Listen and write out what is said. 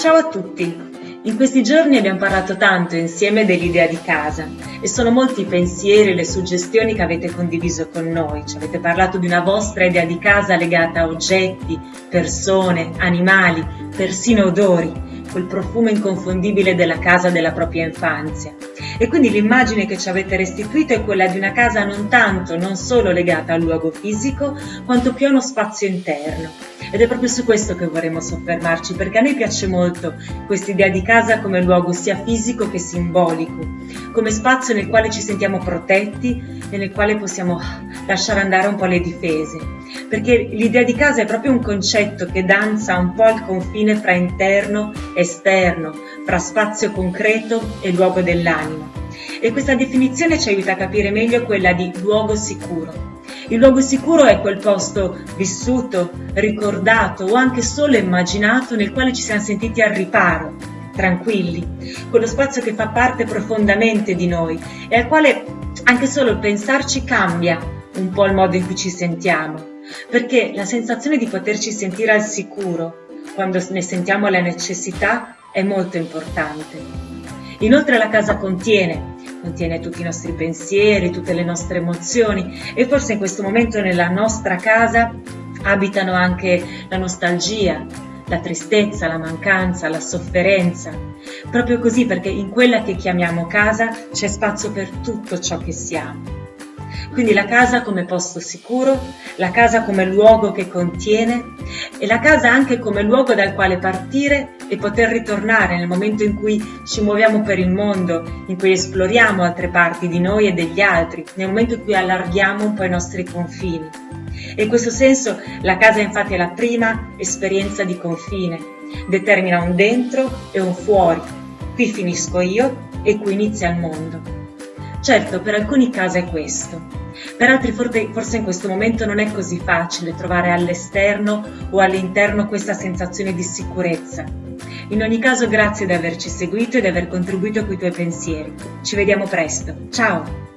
Ciao a tutti! In questi giorni abbiamo parlato tanto insieme dell'idea di casa e sono molti i pensieri e le suggestioni che avete condiviso con noi. Ci avete parlato di una vostra idea di casa legata a oggetti, persone, animali, persino odori quel profumo inconfondibile della casa della propria infanzia. E quindi l'immagine che ci avete restituito è quella di una casa non tanto, non solo legata al luogo fisico, quanto più a uno spazio interno. Ed è proprio su questo che vorremmo soffermarci, perché a noi piace molto questa idea di casa come luogo sia fisico che simbolico, come spazio nel quale ci sentiamo protetti e nel quale possiamo lasciare andare un po' le difese. Perché l'idea di casa è proprio un concetto che danza un po' al confine fra interno e esterno, fra spazio concreto e luogo dell'anima. E questa definizione ci aiuta a capire meglio quella di luogo sicuro il luogo sicuro è quel posto vissuto, ricordato o anche solo immaginato nel quale ci siamo sentiti al riparo, tranquilli, quello spazio che fa parte profondamente di noi e al quale anche solo il pensarci cambia un po' il modo in cui ci sentiamo, perché la sensazione di poterci sentire al sicuro quando ne sentiamo la necessità è molto importante. Inoltre la casa contiene, contiene tutti i nostri pensieri, tutte le nostre emozioni e forse in questo momento nella nostra casa abitano anche la nostalgia, la tristezza, la mancanza, la sofferenza. Proprio così perché in quella che chiamiamo casa c'è spazio per tutto ciò che siamo. Quindi la casa come posto sicuro, la casa come luogo che contiene e la casa anche come luogo dal quale partire e poter ritornare nel momento in cui ci muoviamo per il mondo, in cui esploriamo altre parti di noi e degli altri, nel momento in cui allarghiamo un po' i nostri confini. E in questo senso la casa infatti è la prima esperienza di confine, determina un dentro e un fuori. Qui finisco io e qui inizia il mondo. Certo, per alcuni casa è questo, per altri forse in questo momento non è così facile trovare all'esterno o all'interno questa sensazione di sicurezza. In ogni caso grazie di averci seguito e di aver contribuito con i tuoi pensieri. Ci vediamo presto. Ciao!